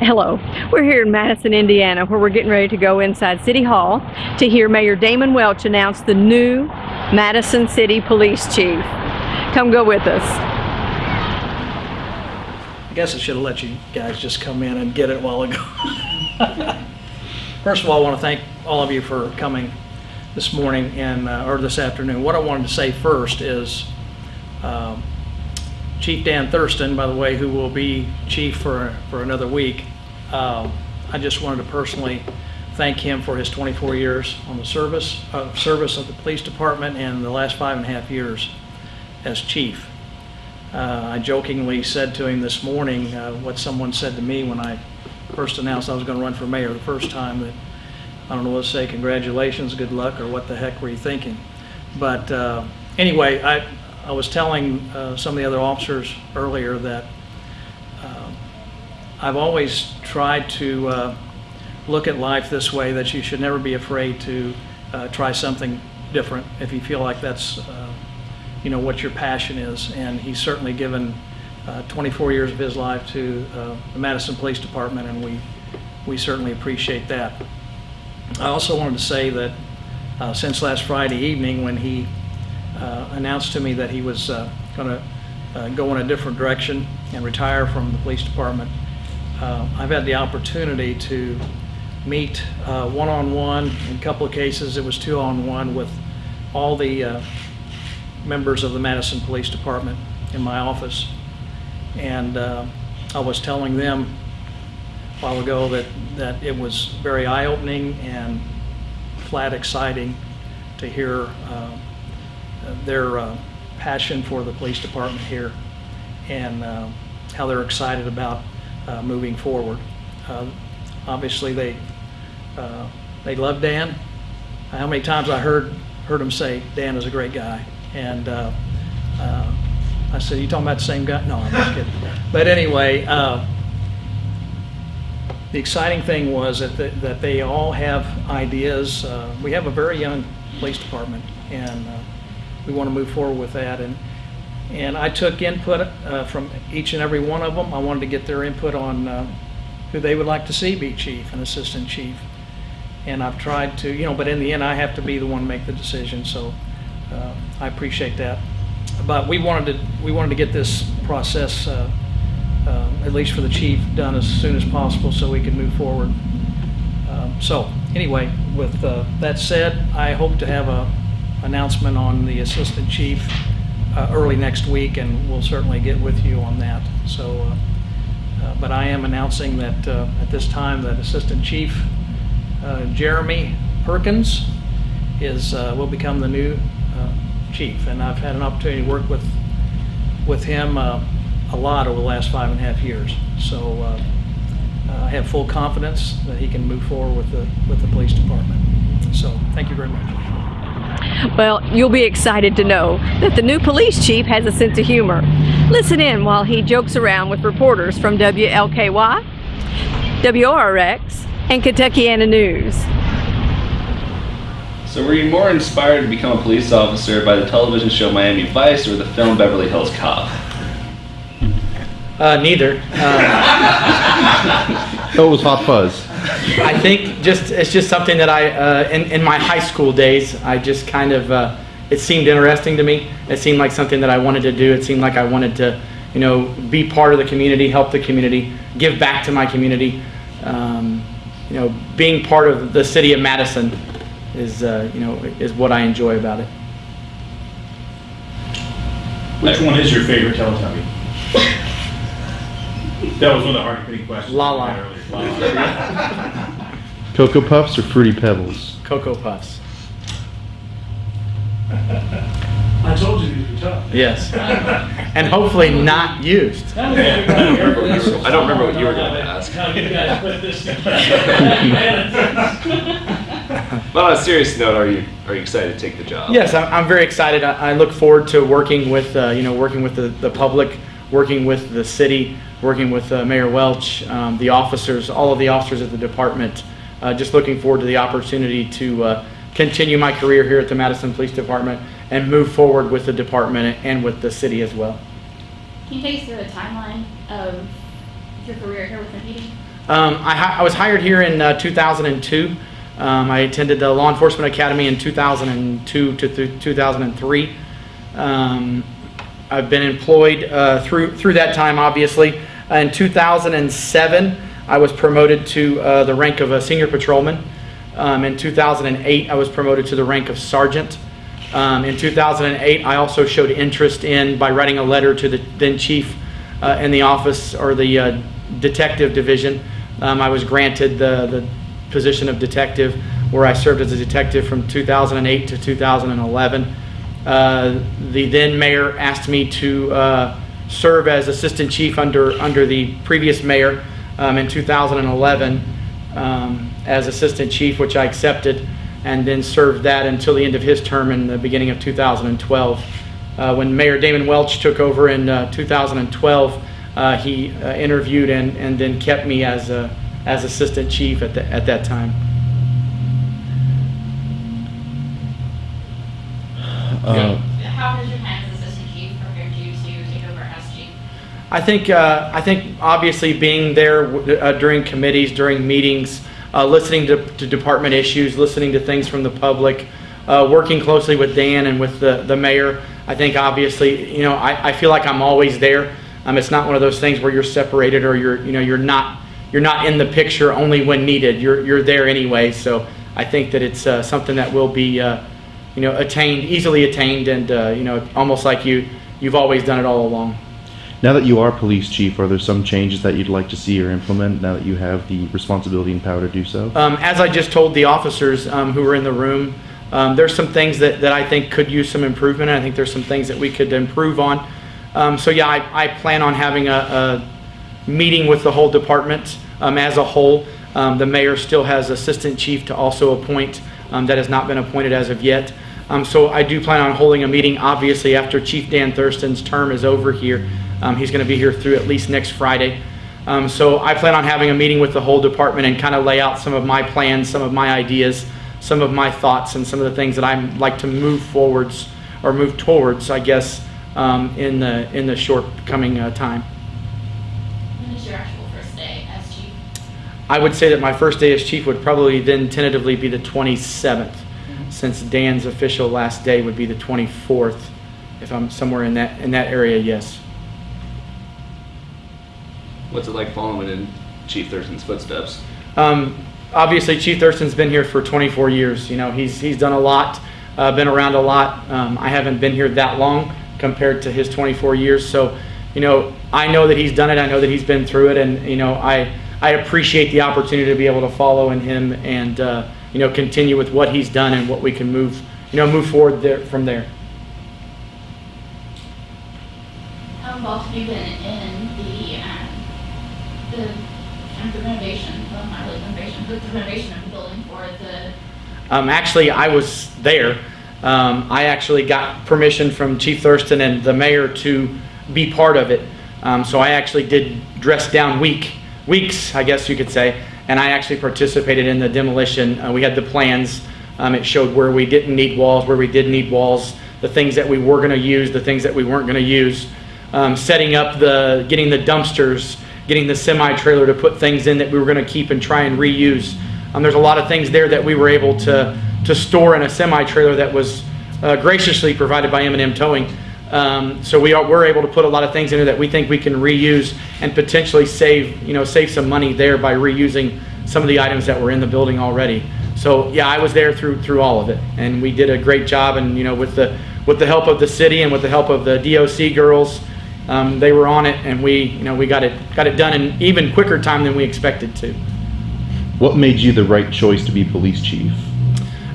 Hello. We're here in Madison, Indiana, where we're getting ready to go inside City Hall to hear Mayor Damon Welch announce the new Madison City Police Chief. Come go with us. I guess I should have let you guys just come in and get it a while ago. First of all, I want to thank all of you for coming this morning and, uh, or this afternoon. What I wanted to say first is um, Chief Dan Thurston, by the way, who will be chief for, for another week, um, I just wanted to personally thank him for his 24 years on the service, uh, service of the police department and the last five and a half years as chief. Uh, I jokingly said to him this morning uh, what someone said to me when I first announced I was going to run for mayor the first time that I don't know what to say, congratulations, good luck, or what the heck were you thinking? But uh, anyway, I, I was telling uh, some of the other officers earlier that I've always tried to uh, look at life this way, that you should never be afraid to uh, try something different if you feel like that's, uh, you know, what your passion is. And he's certainly given uh, 24 years of his life to uh, the Madison Police Department, and we, we certainly appreciate that. I also wanted to say that uh, since last Friday evening, when he announced to me that he was going to go in a different direction and retire from the police department, uh, I've had the opportunity to meet uh, one-on-one. In a couple of cases, it was two-on-one with all the uh, members of the Madison Police Department in my office. And uh, I was telling them a while ago that, that it was very eye-opening and flat exciting to hear uh, their uh, passion for the police department here and uh, how they're excited about uh, moving forward. Uh, Obviously, they, uh, they love Dan. How many times I heard, heard them say, Dan is a great guy. And uh, uh, I said, you talking about the same guy? No, I'm just kidding. But anyway, uh, the exciting thing was that, the- that they all have ideas. Uh, We have a very young police department, and uh, we want to move forward with that. And, and I took input uh, from each and every one of them. I wanted to get their input on uh, who they would like to see be chief and assistant chief. And I've tried to, you know, but in the end, I have to be the one to make the decision, so uh, I appreciate that. But we wanted to, we wanted to get this process, uh, uh, at least for the chief, done as soon as possible so we could move forward. Um, So, anyway, with uh, that said, I hope to have a announcement on the assistant chief uh, early next week, and we'll certainly get with you on that. So, uh, uh, but I am announcing that uh, at this time that Assistant Chief Jeremy Perkins is, will become the new chief. And I've had an opportunity to work with, with him a lot over the last five and a half years. So I have full confidence that he can move forward with the, with the police department. So, thank you very much. Well, you'll be excited to know that the new police chief has a sense of humor. Listen in while he jokes around with reporters from WLKY, WRX, and Kentuckiana News. So were you more inspired to become a police officer by the television show Miami Vice or the film Beverly Hills Cop? Uh, neither. Uh, it was Hot Fuzz. I think just it's just something that I uh, in in my high school days I just kind of uh, it seemed interesting to me. It seemed like something that I wanted to do. It seemed like I wanted to you know be part of the community, help the community, give back to my community. Um, you know, being part of the city of Madison is uh, you know is what I enjoy about it. Which one is your favorite Teletubby? That was one of the hard hitting questions. La we La. had earlier. La La. Cocoa Puffs or Fruity Pebbles? Cocoa Puffs. I told you these were tough. Yes, and hopefully not used. I don't remember what you were going to ask. How you guys put this together. But on a serious note, are you are you excited to take the job? Yes, I'm, I'm very excited. I, I look forward to working with, uh, you know, working with the, the public, working with the city, working with uh, Mayor Welch, um, the officers, all of the officers of the department. Uh, just looking forward to the opportunity to uh, continue my career here at the Madison Police Department and move forward with the department and with the city as well. Can you take us through a timeline of your career here with MPD? Um, I, I was hired here in uh, 2002. Um, I attended the Law Enforcement Academy in 2002 to th- 2003. Um, I've been employed uh, through through that time, obviously. In 2007, I was promoted to uh, the rank of a senior patrolman. Um, in 2008, I was promoted to the rank of sergeant. Um, in 2008, I also showed interest in by writing a letter to the then chief uh, in the office or the uh, detective division. Um, I was granted the, the position of detective, where I served as a detective from 2008 to 2011. Uh, the then mayor asked me to uh, serve as assistant chief under under the previous mayor um, in 2011 um, as assistant chief, which I accepted, and then served that until the end of his term in the beginning of 2012. Uh, when Mayor Damon Welch took over in uh, 2012, uh, he uh, interviewed and, and then kept me as a, as assistant chief at, the, at that time. Uh, How has your I think uh, I think obviously being there uh, during committees, during meetings, uh, listening to, to department issues, listening to things from the public, uh, working closely with Dan and with the, the mayor. I think obviously you know I, I feel like I'm always there. Um, it's not one of those things where you're separated or you're you know you're not you're not in the picture only when needed. You're you're there anyway. So I think that it's uh, something that will be uh, you know attained easily attained and you know almost like you you've always done it all along. Now that you are police chief, are there some changes that you'd like to see or implement now that you have the responsibility and power to do so? Um, as I just told the officers um, who were in the room, um, there's some things that, that I think could use some improvement. I think there's some things that we could improve on. Um, so yeah, I, I plan on having a, a meeting with the whole department um, as a whole. Um, the mayor still has assistant chief to also appoint that has not been appointed as of yet. So I do plan on holding a meeting, obviously, after Chief Dan Thurston's term is over here. Um, he's going to be here through at least next Friday. Um, so I plan on having a meeting with the whole department and kind of lay out some of my plans, some of my ideas, some of my thoughts, and some of the things that I'd like to move forwards or move towards, I guess, um, in the in the short coming uh, time. When is your actual first day as chief? I would say that my first day as chief would probably then tentatively be the 27th, since Dan's official last day would be the 24th, if I'm somewhere in that in that area. Yes. What's it like following in Chief Thurston's footsteps? Um, obviously, Chief Thurston's been here for 24 years. You know, he's he's done a lot, uh, been around a lot. Um, I haven't been here that long compared to his 24 years. So, you know, I know that he's done it. I know that he's been through it, and you know, I I appreciate the opportunity to be able to follow in him and uh, you know continue with what he's done and what we can move you know move forward there from there. How involved have you been in the, um, the, kind of the renovation, well, not really renovation, of the building for the, Um, actually, I was there. Um, I actually got permission from Chief Thurston and the mayor to be part of it. Um, so I actually did dress down week, weeks, I guess you could say, and I actually participated in the demolition. Uh, we had the plans. Um, it showed where we didn't need walls, where we did need walls, the things that we were going to use, the things that we weren't going to use. Um, setting up the, getting the dumpsters, getting the semi trailer to put things in that we were going to keep and try and reuse. Um, there's a lot of things there that we were able to, to store in a semi trailer that was uh, graciously provided by M&M Towing. Um, so we are, we're able to put a lot of things in there that we think we can reuse and potentially save, you know, save some money there by reusing some of the items that were in the building already. So yeah, I was there through through all of it, and we did a great job. And you know, with the with the help of the city and with the help of the DOC girls, um, they were on it, and we you know we got it got it done in even quicker time than we expected to. What made you the right choice to be police chief?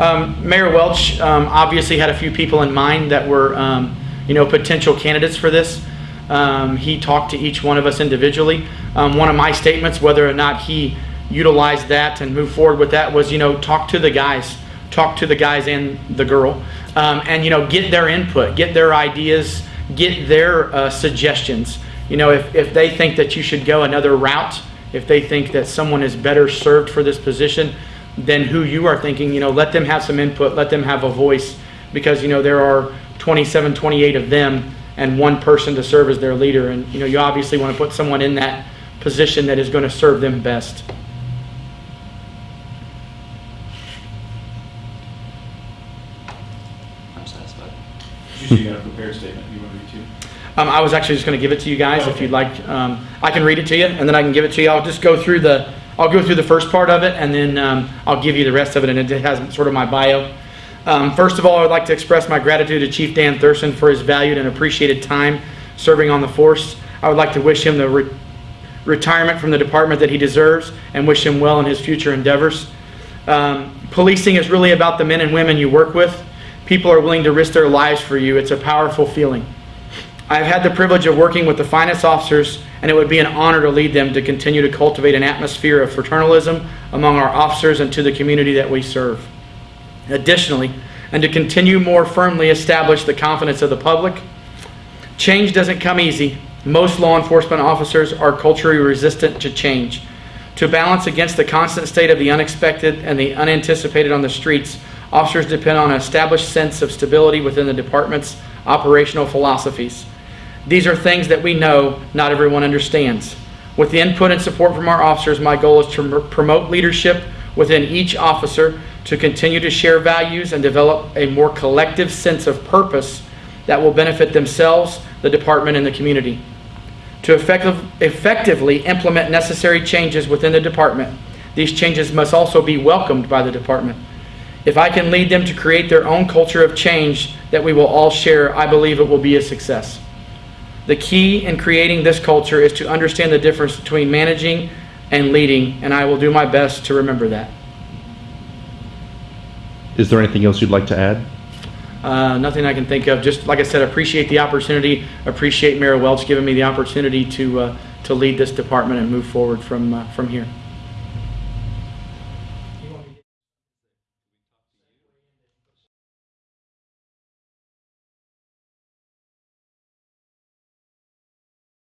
Um, Mayor Welch um, obviously had a few people in mind that were, um, you know, potential candidates for this. Um, he talked to each one of us individually. Um, one of my statements, whether or not he utilized that and moved forward with that, was, you know, talk to the guys, talk to the guys and the girl, um, and you know, get their input, get their ideas, get their uh, suggestions. You know, if, if they think that you should go another route, if they think that someone is better served for this position than who you are thinking, you know, let them have some input, let them have a voice because, you know, there are 27, 28 of them and one person to serve as their leader. And, you know, you obviously want to put someone in that position that is going to serve them best. I'm satisfied. You got a prepared statement you want to read too? Um, I was actually just going to give it to you guys if you'd like. Um, I can read it to you and then I can give it to you. I'll just go through the I'll go through the first part of it and then um, I'll give you the rest of it and it has sort of my bio. Um, first of all, I would like to express my gratitude to Chief Dan Thurston for his valued and appreciated time serving on the force. I would like to wish him the re- retirement from the department that he deserves and wish him well in his future endeavors. Um, policing is really about the men and women you work with. People are willing to risk their lives for you. It's a powerful feeling. I've had the privilege of working with the finest officers, and it would be an honor to lead them to continue to cultivate an atmosphere of fraternalism among our officers and to the community that we serve. Additionally, and to continue more firmly establish the confidence of the public, change doesn't come easy. Most law enforcement officers are culturally resistant to change. To balance against the constant state of the unexpected and the unanticipated on the streets, officers depend on an established sense of stability within the department's operational philosophies. These are things that we know not everyone understands. With the input and support from our officers, my goal is to promote leadership within each officer to continue to share values and develop a more collective sense of purpose that will benefit themselves, the department, and the community. To effective, effectively implement necessary changes within the department, these changes must also be welcomed by the department. If I can lead them to create their own culture of change that we will all share, I believe it will be a success. The key in creating this culture is to understand the difference between managing and leading, and I will do my best to remember that. Is there anything else you'd like to add? Uh, nothing I can think of. Just like I said, appreciate the opportunity. Appreciate Mayor Welch giving me the opportunity to uh, to lead this department and move forward from uh, from here.